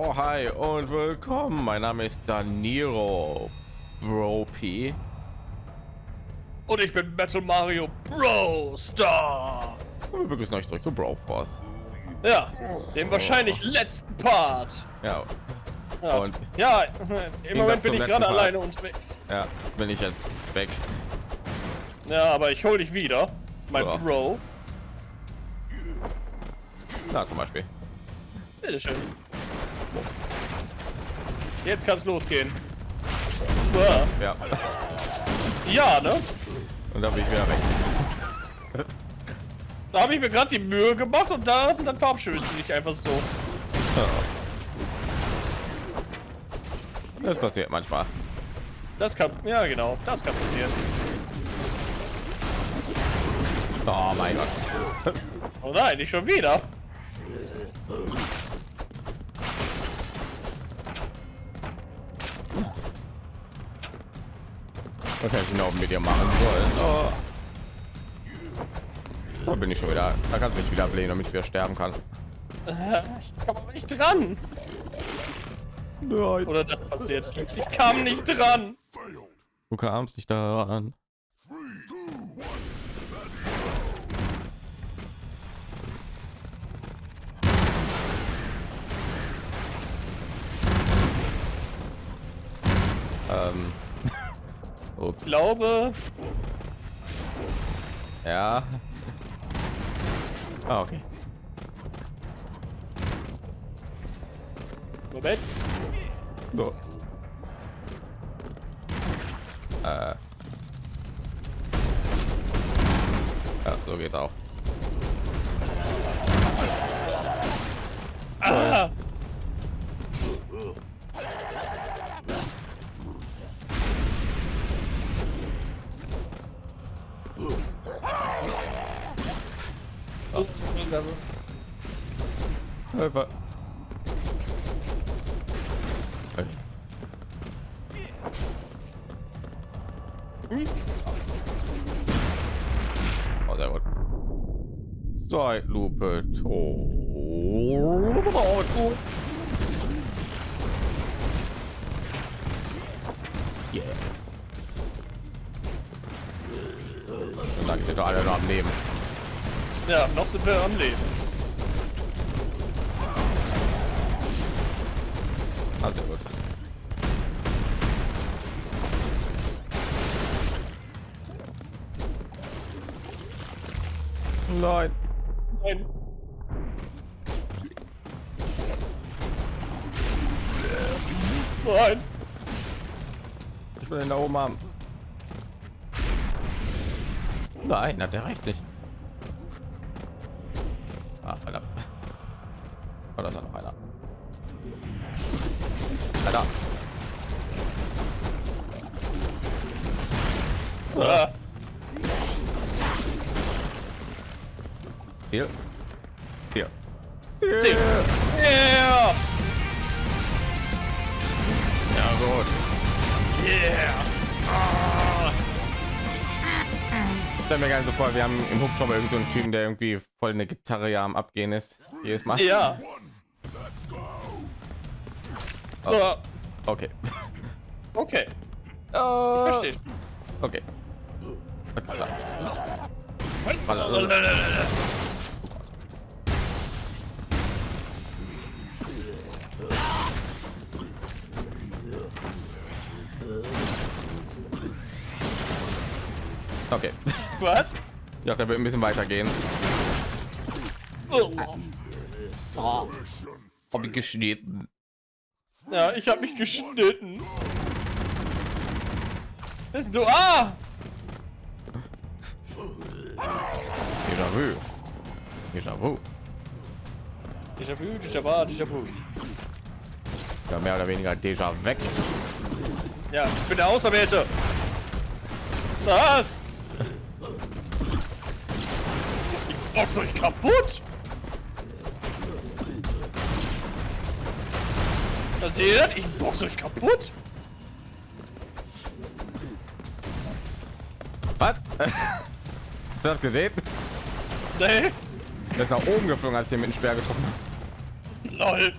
So, hi und willkommen. Mein Name ist Daniro Bro P. Und ich bin Metal Mario Bro Star. Und wir begrüßen euch zurück zu Bro Force. Ja, dem wahrscheinlich letzten Part. Ja. Ja, Und ja im Moment bin ich gerade alleine unterwegs. Ja, bin ich jetzt weg. Ja, aber ich hol dich wieder. Mein Ja. Bro. Na, zum Beispiel. Bitteschön. Jetzt kann's losgehen. Uah. Ja. Ja, ne? Und da bin ich wieder weg. Da habe ich mir gerade die Mühe gemacht und da, dann verabschiedest du dich einfach so. Das passiert manchmal. Das kann, ja genau, das kann passieren. Oh mein Gott. Oh nein, nicht schon wieder. Was hätte ich noch mit dir machen sollen? Oh. Da bin ich schon wieder. Da kannst du mich wieder ablehnen, damit ich wieder sterben kann. Äh, Ich kam aber nicht dran. Nein. Oder das passiert. Ich kam nicht dran. Du kamst nicht daran. Ähm. Ich glaube, Ja. Ah, okay. Moment. So. Äh. Ja, so geht's auch. Oh, Hilfe. Okay. Oh, sehr gut. Zeitlupe tot. Yeah. Dann dir doch alle noch am Leben. Ja, noch sind wir am Leben. Ah, sehr gut. Nein. Nein. Nein. Ich will ihn da oben haben. Nein, hat der recht nicht. Ah, Ziel. Ziel. Ziel. Yeah. Ja, gut. Yeah. Ah. Stell mir gerne so vor, wir haben im Hubschrauber irgend so einen Typen, der irgendwie voll eine Gitarre ja am Abgehen ist. Jedes Mal. Ja. Ah, Okay. Okay. Oh. Verstehe. Okay. Okay. Was? Ja, der wird ein bisschen weitergehen. Oh. Hab ich geschnitten. Ja, ich habe mich geschnitten. Was ist du? Ah! Déjà vu. Déjà vu. Déjà vu, déjà vu, déjà vu. Ja, mehr oder weniger déjà weg. Ja, ich bin der Auserwählte. Was? Ich box euch kaputt. Das seht ihr? Ich box euch kaputt. Was? Das gesehen? Nee. Der ist nach oben geflogen, als ich ihn mit dem Speer getroffen habe. Lol.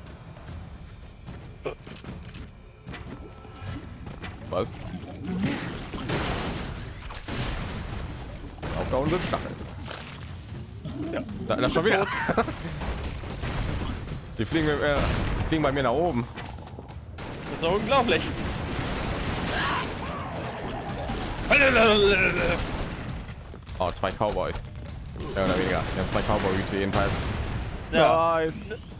Was? Auf da unten sind Stacheln. Ja. Da, da schon wieder. Die fliegen, äh, fliegen bei mir nach oben. Das ist unglaublich. Oh, zwei Cowboys. Ja, oder weniger. Wir haben zwei Cowboy-Hüte jedenfalls. Ja. Nein.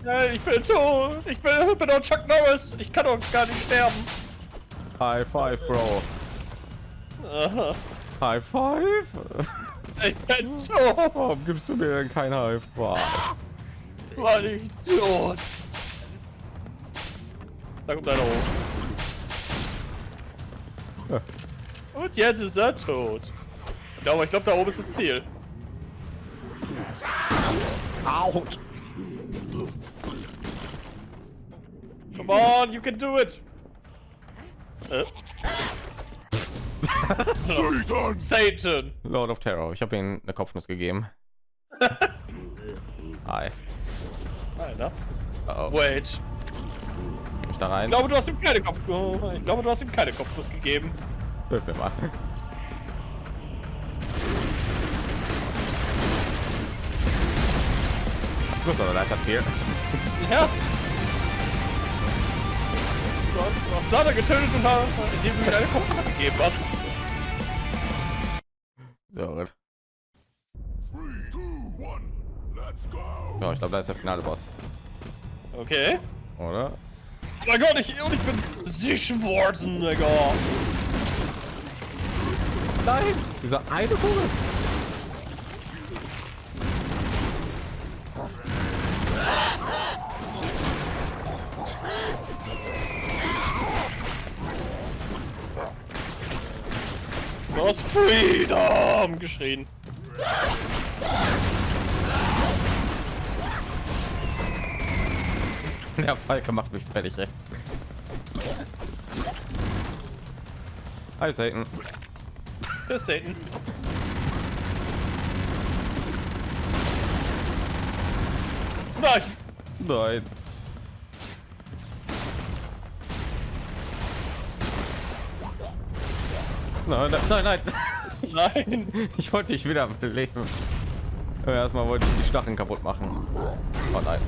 Nein, ich bin tot. Ich bin, bin doch Chuck Norris. Ich kann doch gar nicht sterben. High five, Bro. Aha. High five. Ich bin tot. Warum gibst du mir denn kein High five? War ich tot. Da kommt einer hoch. Ja. Und jetzt ist er tot. Ich glaube, ich glaube, da oben ist das Ziel. Out. Come on, you can do it. Äh? Satan! Satan. Lord of Terror. Ich habe ihm eine Kopfnuss gegeben. Hi. Einer. Uh -oh. Wait. Geh ich da rein? Ich glaube, du hast ihm keine Kopf. Ich glaube, du hast ihm keine Kopfnuss gegeben. Hilf mir mal. Gut, aber da ist erzählt. Ja. Du hast- Du hast Sada getötet und hast, indem du mir deine Kopfnuss gegeben hast. So, gut. Ja, ich glaube, da ist der finale Boss, Okay. oder? Oh mein Gott, ich, und ich bin Sie Schwarzenegger. Nein! Dieser eine Vogel! Du hast Freedom geschrien. Der Falke macht mich fertig, ey. Hi, Satan. Für Satan. Nein. Nein. Nein, nein, nein, nein. Ich wollte dich wieder beleben. Erstmal wollte ich die Stacheln kaputt machen. Oh nein.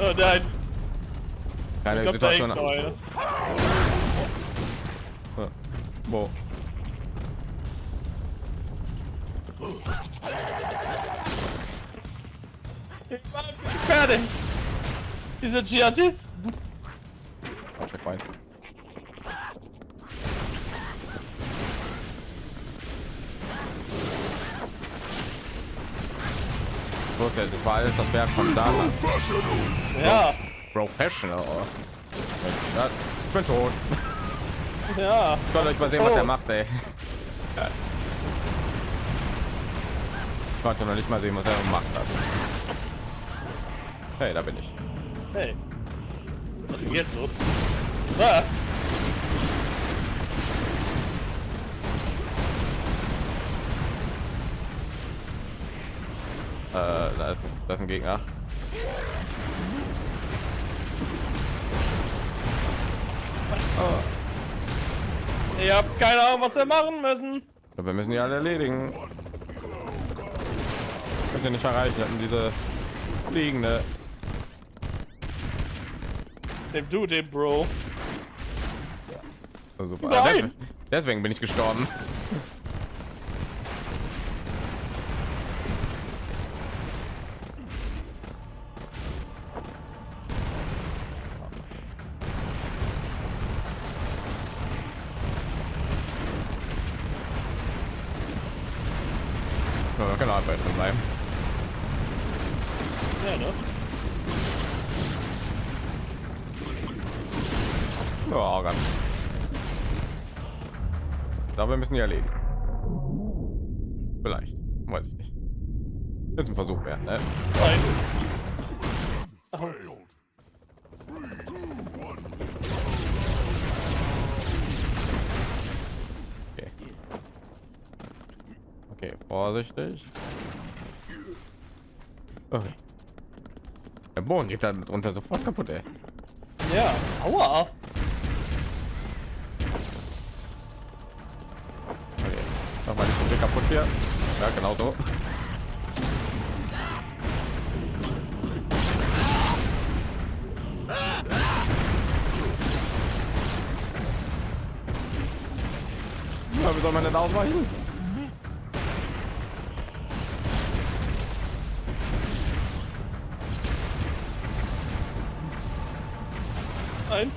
Oh nein. Keine Ich glaub, Situation. Ja. Wo? Ich war fertig. Diese Dschihadisten. Oh, Checkpoint. Jetzt, das war alles das Werk von Satan. Ja. Professional. oh. Ich bin tot. Ja. Ich wollte euch mal sehen, was der macht, ey. Ich konnte noch nicht mal sehen, was er gemacht hat. Hey, da bin ich. Hey. Was ist jetzt los? Ah. Da ist, da ist ein Gegner. Ich hab keine Ahnung, was wir machen müssen. Ja, Wir müssen die alle erledigen. Könnt ihr nicht erreichen, hatten diese liegende. Dem du, dem Bro. Oh, super. Nein! Deswegen- Deswegen bin ich gestorben. Ja, wir können auch bei drin bleiben. Ja, ne? Ja, ganz. Aber wir müssen die erledigen. Vielleicht. Weiß ich nicht. Jetzt ein Versuch werden, ne? One, Okay. Okay, vorsichtig. Okay. Der Boden geht dann drunter sofort kaputt, ey. Ja, aua. Kaputt hier. Ja, genau so. Ja, wie soll man denn ausweichen? Nein.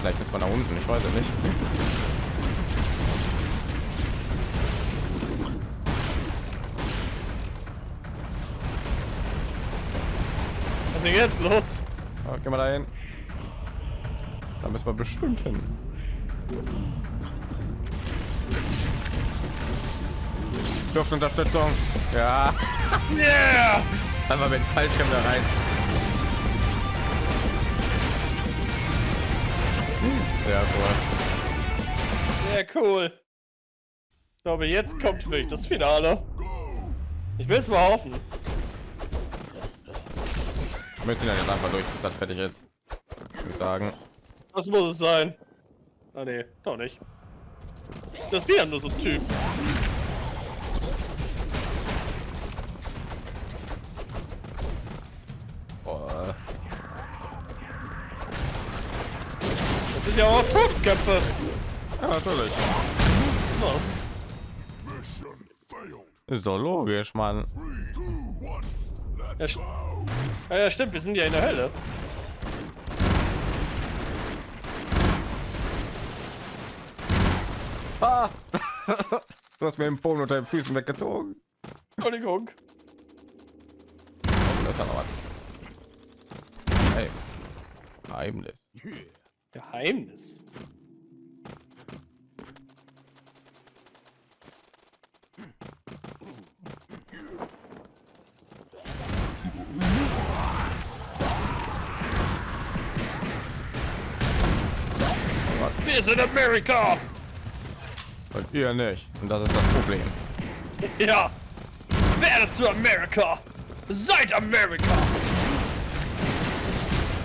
Vielleicht ist man da unten, ich weiß es nicht. Jetzt los? Ja, gehen wir da hin. Da müssen wir bestimmt hin. Dürft Unterstützung. Ja, Yeah! einfach mit dem Fallschirm da rein. Sehr cool. Sehr cool. Ich glaube, jetzt kommt wirklich das Finale. Ich will es mal hoffen. Wir ziehen dann jetzt einfach durch, bis das fertig ist. Ich würde sagen. Was muss es sein? Ah nee, doch nicht. Das wäre nur so ein Typ. Boah. Das sind ja auch Totköpfe. Ja, natürlich. Failed. Ist doch logisch, Mann. Three, two, one. Ja. Ja, ja, stimmt, wir sind ja in der Hölle. Ah! du hast mir den Boden unter den Füßen weggezogen. Entschuldigung. Oh, das ist noch was. Hey. Geheimnis. Geheimnis. Wir sind Amerika! Und ihr nicht. Und das ist das Problem. Ja! Werde zu Amerika! Seid Amerika!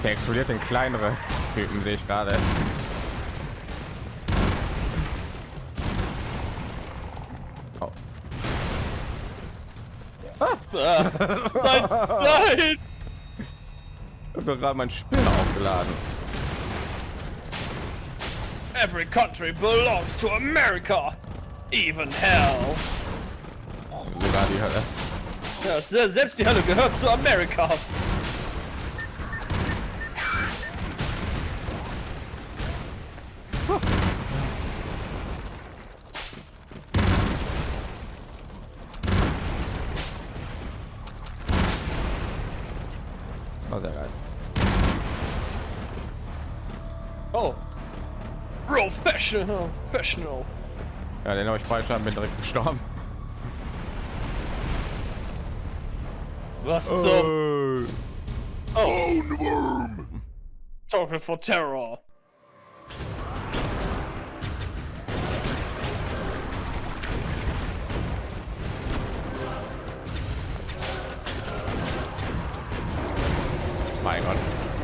Der explodiert in kleinere Typen, sehe ich gerade. Oh. Ah, nein! Nein! Ich habe gerade mein Spiel aufgeladen. Every country belongs to America! Even hell! Sogar die Hölle. Ja, se- selbst die Hölle gehört zu Amerika! Professional! Professional! Ja, den habe ich falsch bin direkt gestorben. Was zum... Oh. Oh! Worm. Token for Terror! Mein Gott.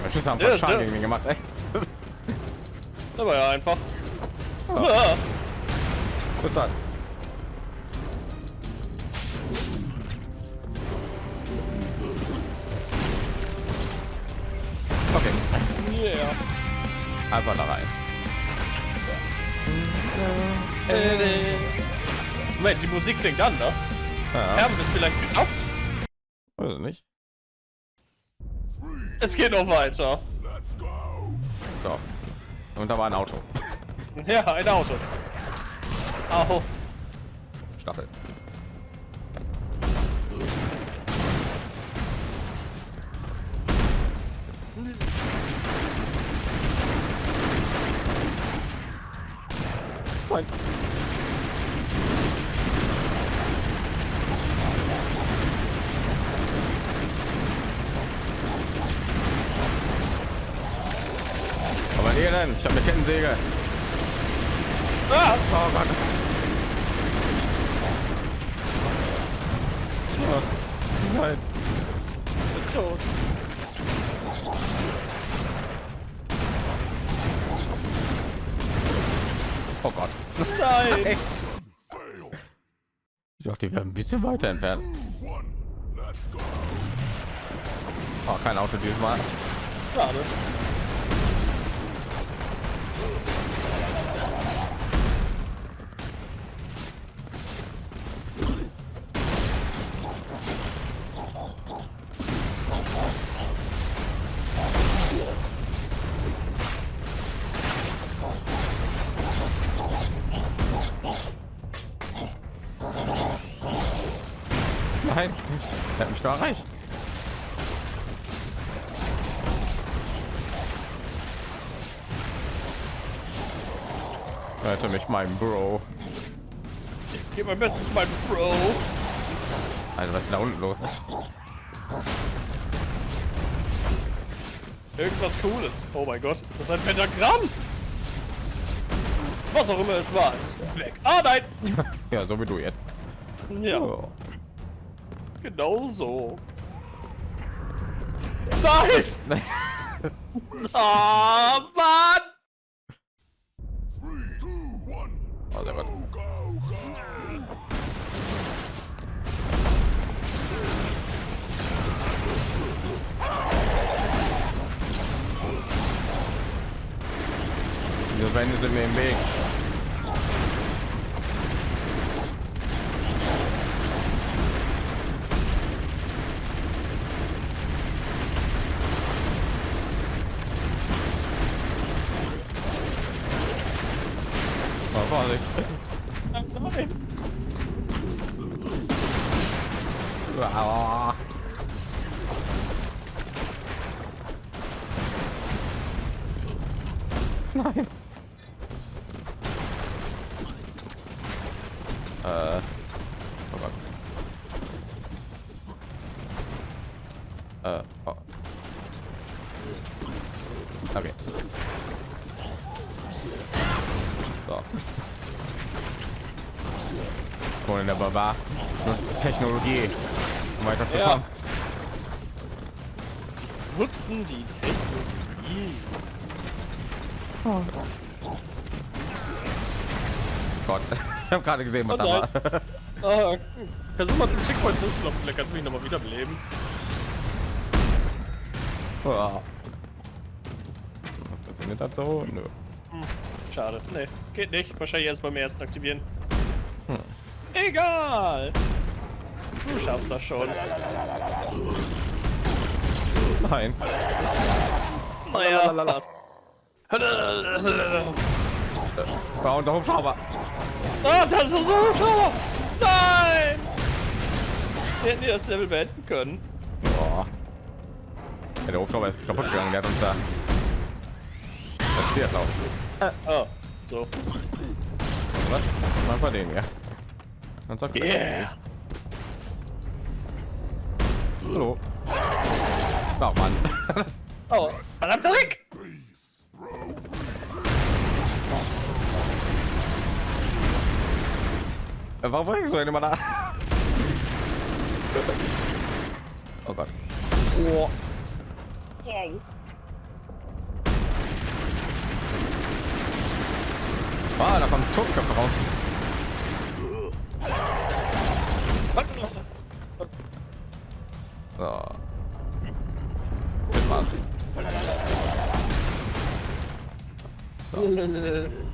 Der Schüsse haben Ja, voll Schaden ja. gegen mich gemacht, ey. War ja einfach. Bis dann. Okay, yeah! einfach da rein. Moment, die Musik klingt anders. Ja, Haben wir es vielleicht gekauft? weiß ich nicht. Es geht noch weiter. Let's go. So. Und da war ein Auto. Ja, ein Auto. Au. Stachel. Nein. Aber ihr denn? Ich habe eine Kettensäge. Ah, Oh Gott. Oh, nein. ich bin tot. Oh Gott. Nein! Ich dachte, die werden ein bisschen weiter entfernt. Oh, kein Auto dieses Mal. Schade. Mein Bro. Ich gebe mein Bestes, mein Bro. Also was ist da unten los? Irgendwas Cooles. Oh mein Gott, ist das ein Pentagramm? Was auch immer es war, es ist weg. Ah nein! Ja, so wie du jetzt. Ja, Oh. genau so. Nein! Ah, Mann! Go, go. Diese Wände sind mir im Weg. Oh, Vorsicht. Nein! Aua. Nein. Äh. Oh Gott. Äh. Oh. Ohne der Barbar. Nutzt Technologie. Um weiterzukommen. Nutzen die Technologie. Gott. Ich habe gerade gesehen, was Oh da nein. war. Ah, versuch mal zum Checkpoint zu laufen, vielleicht kannst du mich noch mal wiederbeleben. Ja. Funktioniert das so? Nö. Schade. Nee, geht nicht. Wahrscheinlich erst beim ersten aktivieren. Egal. Du schaffst das schon. Nein. Naja, Lalalala. fast. War unser Hubschrauber. Ah, das ist so Hubschrauber! Nein! Wir hätten das Level beenden können. Boah. Ja, der Hubschrauber ist kaputt gegangen. Der hat uns da. Das steht laut. Oh, so. Was? Mal bei den hier. Dann sagt er, Yeah! Hallo. Ach Mann. Oh, verdammter Rick! Peace, bro. Warum war ich so immer da? Oh Gott. Oh. Wow. Ah, da kommt Totenköpfe raus. So. Das war's. Nein!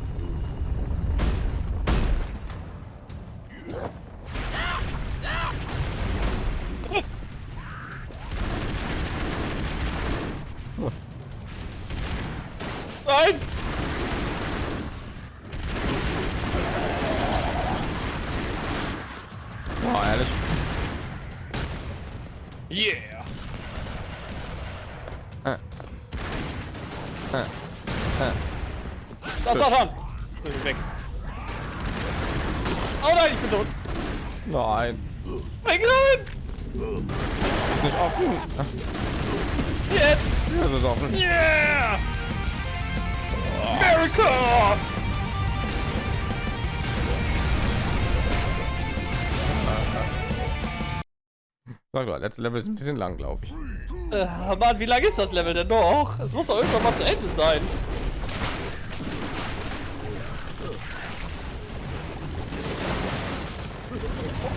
Sag mal, letzte Level ist ein bisschen lang, glaube ich. Äh, Mann, wie lange ist das Level denn noch? Es muss doch irgendwann mal zu Ende sein.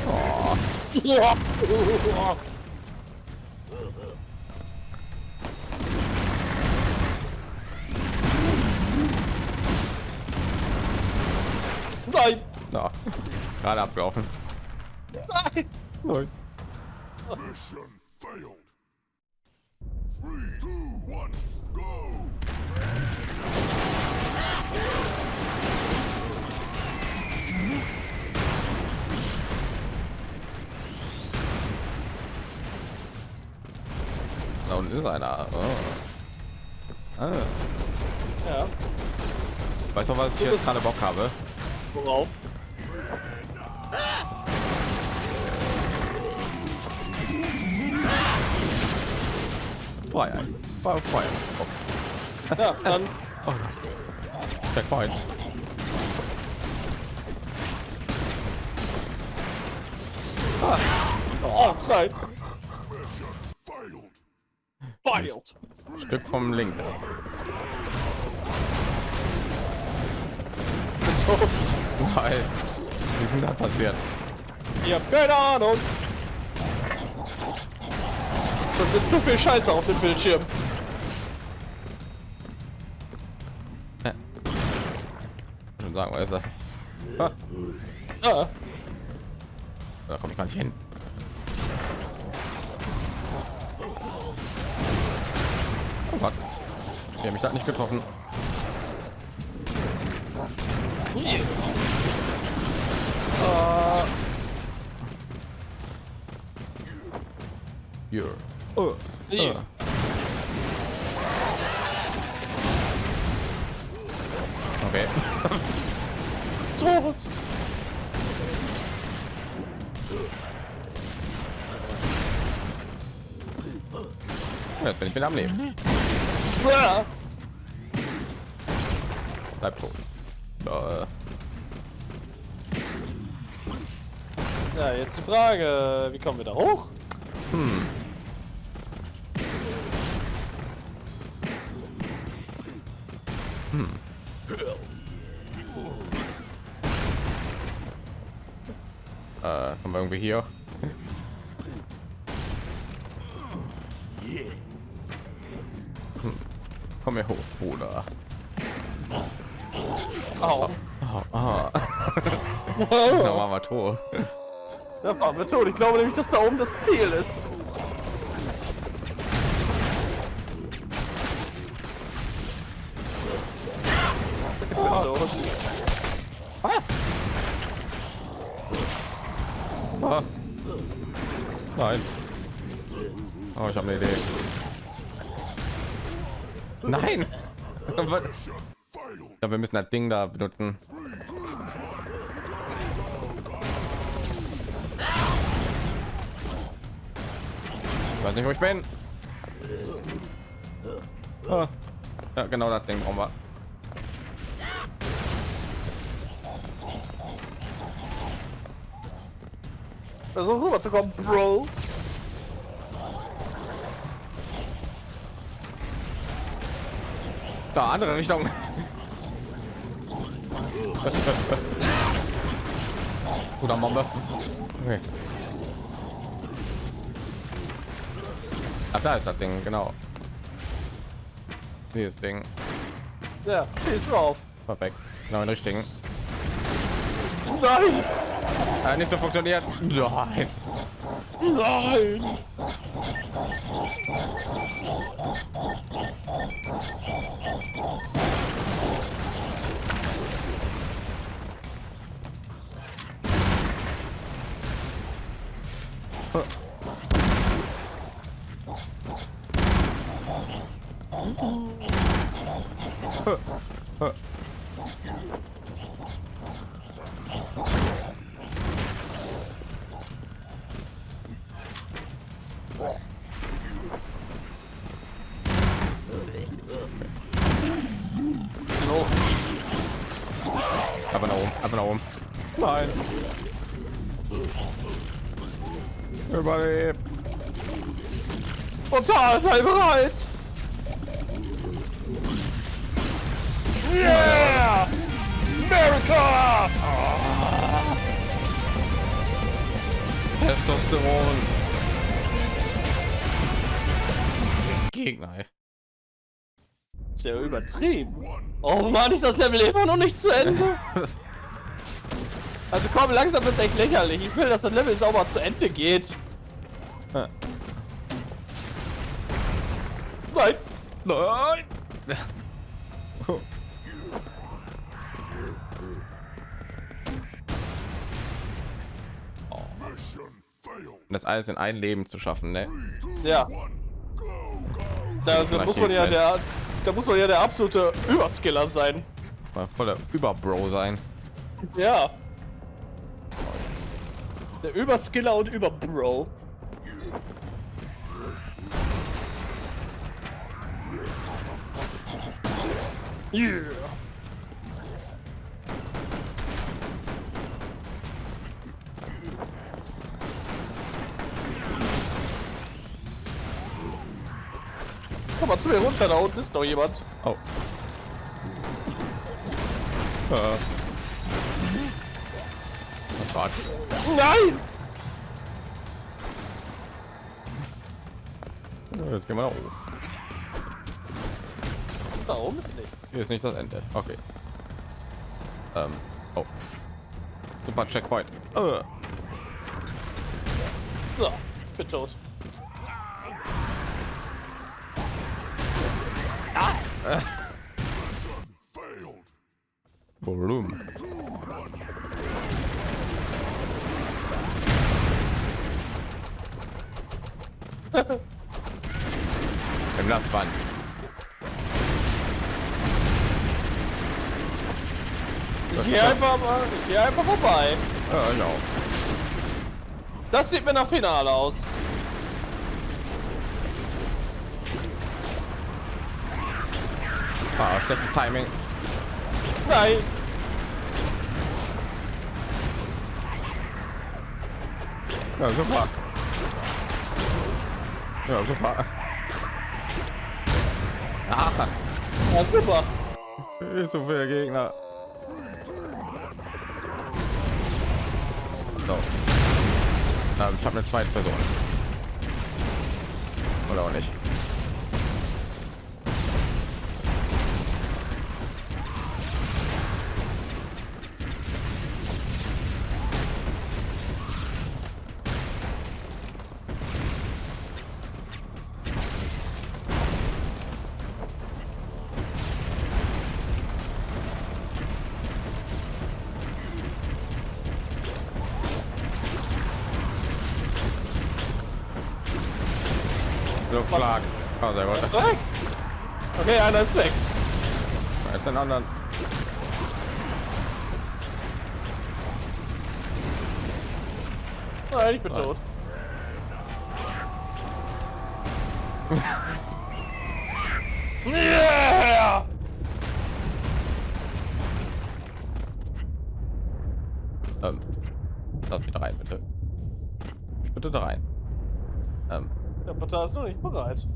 Oh. Nein! Na, gerade abgelaufen. Nein! Nein. Mission failed. Three, two, one, go! Da unten ist einer. Oh. Ah. Ja, Weißt du, was ich jetzt gerade Bock habe? worauf? Feuer. Feuer. Feuer. Oh, Ja, dann. Oh, nein! Mission failed. Failed! Stück vom Link. Nein. Wie ist denn da passiert? Ich hab keine Ahnung. Es passiert zu viel Scheiße auf dem Bildschirm. Schon sagen, was ist das? Ah, Ah, da komme ich gar nicht hin. Oh Gott. Ich habe mich da nicht getroffen. Ah, Hier. Oh. Okay. Tot. Jetzt bin ich wieder am Leben. Ja. Bleib tot. Äh, ja, jetzt die Frage, wie kommen wir da hoch? äh, irgendwie hier. Hm. Komm hier hoch, Bruder. Au. Oh, ah. Da waren wir tot. Da waren wir tot. Ich glaube nämlich, dass da oben das Ziel ist. Ich bin tot. Ah. Nein. Oh, ich habe eine Idee. Nein! Glaube, wir müssen das Ding da benutzen. Ich weiß nicht, wo ich bin. Ah. Ja, genau das Ding brauchen wir. Versuch rüber zu kommen, Bro. Da, andere Richtung. Oder Bombe. Okay. Ach, da ist das Ding, genau. Dieses Ding. Ja, schieß drauf. Perfekt. Genau den richtigen. Nein! Äh, nicht so funktioniert. Nein. Nein! Überlebt. Total, sei bereit! Yeah! America! Testosteron. Gegner. Ey. Ist ja übertrieben. Oh Mann, ist das Level immer noch nicht zu Ende? Also komm, langsam wird echt lächerlich. Ich will, dass das Level sauber zu Ende geht. Nein! Nein. Das alles in ein Leben zu schaffen, ne? Ja, da, da muss man ja der, da muss man ja der absolute Überskiller sein. Mal voller Überbro sein. Ja. Der Überskiller und Überbro. Yeah. Komm mal zu mir runter, da unten ist noch jemand. Oh. Äh. Gott. Nein! Jetzt gehen wir nach oben. Da oben ist nichts. Hier ist nicht das Ende. Okay. Ähm. Oh. Super Checkpoint. Äh. So, ich bin tot. Mission failed. Volumen. Im Nassband. Ich gehe gehe einfach vorbei. Ja, auch. Das sieht mir nach Finale aus. Ah, schlechtes Timing. Nein. Ja, super. Ja, super. Ah, Ja, super. ist so viele Gegner. So. Ähm, ich habe eine zweite Person. Oder auch nicht. Einer ist weg. Da ist den anderen. Nein, ich bin tot. Yeah! Ähm, lass mich da rein, bitte. Bitte da rein. Ähm, Der Portal ist noch nicht bereit.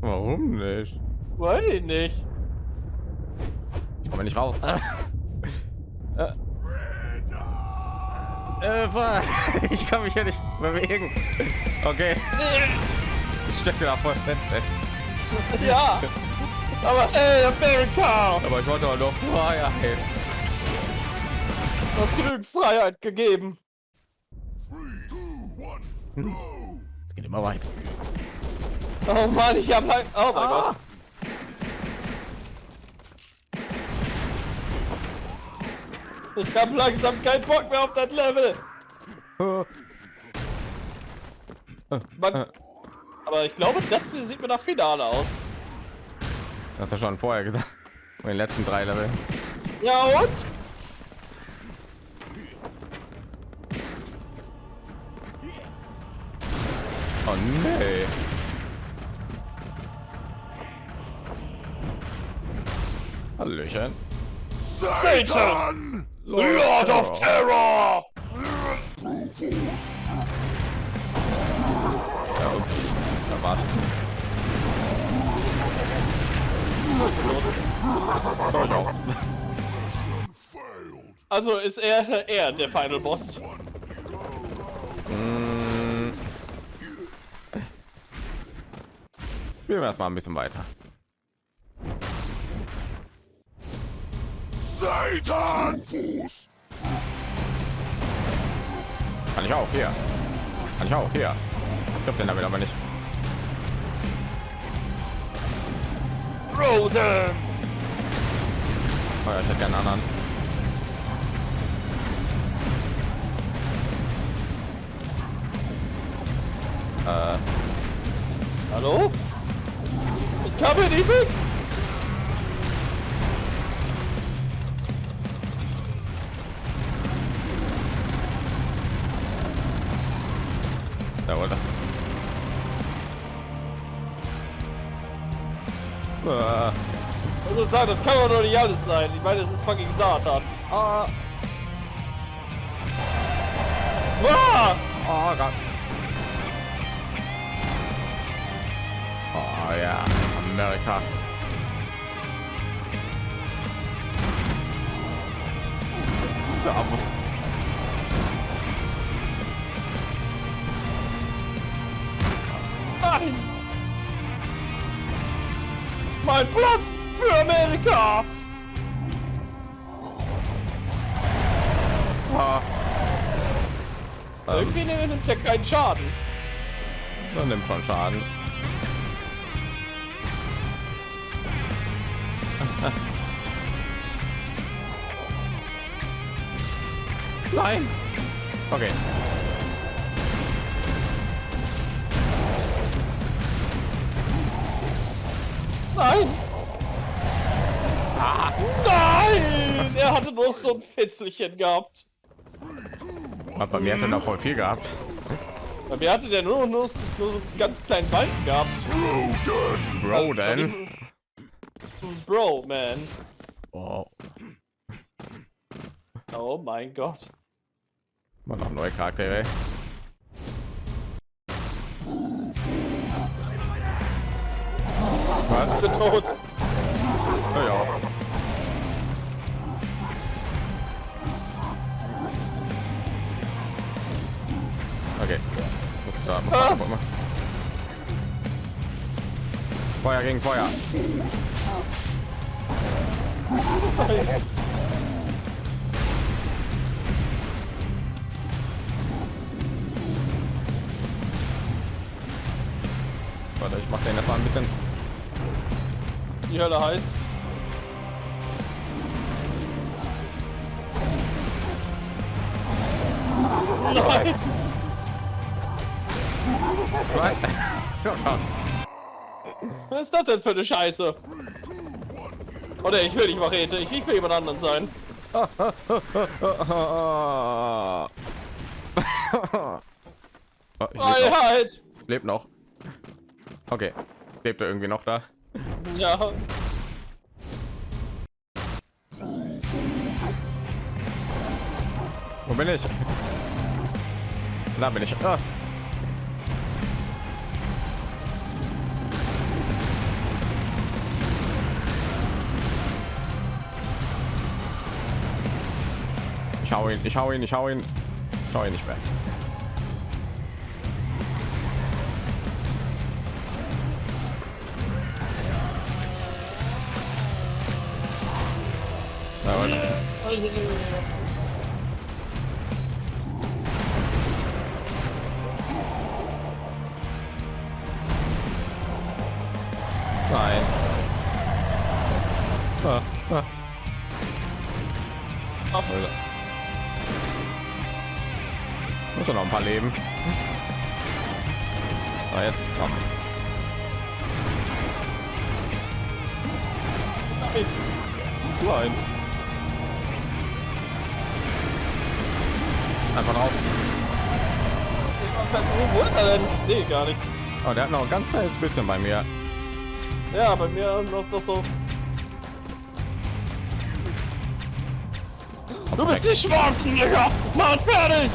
warum nicht? Weiß ich nicht. Ich komme nicht raus. äh, äh, ich kann mich ja nicht bewegen. Okay, ich stecke da voll fest. ey. Ja. Aber ey, America! Aber ich wollte doch nur Freiheit. Du hast genügend Freiheit gegeben. Go. Es geht immer weiter. Oh Mann, ich hab lang... Oh mein Ah. Gott. Ich hab langsam keinen Bock mehr auf das Level. Man, aber ich glaube, das sieht mir nach Finale aus. Das hast du schon vorher gesagt. In den letzten drei Level. Ja und? Oh nee. Hallöchen. Satan! Lord, Lord of Terror! Of Terror. Ja, und da wartet. Also ist er, er der Final Boss. Hm. Spielen wir erstmal ein bisschen weiter. Satan! Fuß! Kann ich auch hier. Kann ich auch hier. Ich glaube den damit aber nicht. Roden! Oh ja, ich hätte gerne einen anderen. Hallo? Ich kann mir nicht weg! Also sagen, das kann doch nicht alles sein. Ich meine, es ist fucking Satan. ah, Ah! oh Gott. Oh ja, Amerika. Da muss Nein! Mein Platz für Amerika! ah, Irgendwie nimmt er keinen Schaden. dann nimmt schon Schaden. Nein. Okay. Nein! Nein! Er hatte nur so ein Fitzelchen gehabt. Aber bei mir hat er noch voll viel gehabt. Bei mir hatte der nur, nur, nur so einen ganz kleinen Balken gehabt. Bro, denn. Bro, man. Oh, Oh mein Gott. mal noch neue Charaktere. Was? Ich bin tot. Ja, da muss Ah. guck mal. Feuer gegen Feuer. Warte, ich mach den jetzt mal ein bisschen. Die Hölle heiß. Nein! Was ist das denn für eine Scheiße? Oder ich will nicht Machete, ich, ich will jemand anderen sein. Oh. Freiheit! Lebt noch. Okay. Lebt er irgendwie noch da? Ja. Wo bin ich? Da bin ich. Ah. Ich hau ihn, ich hau ihn, ich hau ihn. Ich hau ihn nicht mehr. Nein. Ah, ah. Er noch ein paar leben. Ah, jetzt komm. Nein. Einfach drauf. Wo ist er denn? Ich sehe gar nicht. Oh, der hat noch ein ganz kleines bisschen bei mir. Ja, bei mir noch, noch so. Du bist die Schwarzen, Digga! Mann, fertig!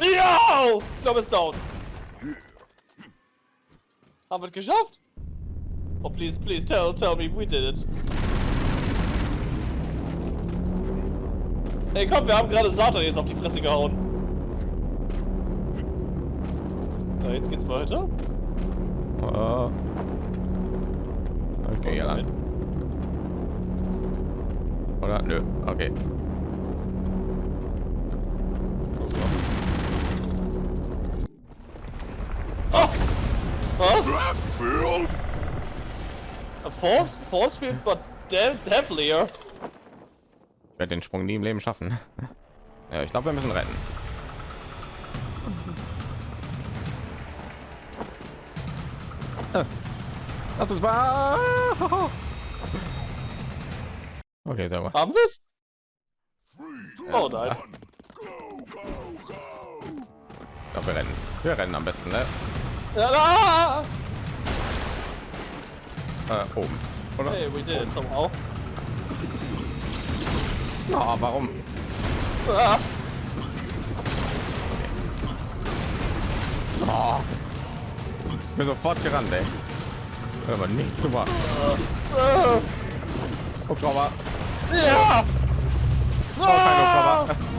Ja! Ich glaube, es ist down. Haben wir es geschafft? Oh, please, please tell, tell me we did it. Hey, komm, wir haben gerade Satan jetzt auf die Fresse gehauen. Na, jetzt geht's weiter. Oh. Okay, ja. Oder? Nö, okay. Oh! Breath filled. A force, force field, but deadlier. Ich werde den Sprung nie im Leben schaffen. Ja, ich glaube, wir müssen retten. Lass uns mal. Okay, sauber. Haben wir's? Three, Oh nein. Ich glaube, wir rennen. Wir rennen am besten, ne? Ja, ah! Äh, oben. Oder? Hey, we did it somehow. Oh, warum? Ah! Oh. Ich bin sofort gerannt, ey. Aber nichts gemacht. Ah! Hubschrauber. Ja! Oh, kein! Hubschrauber.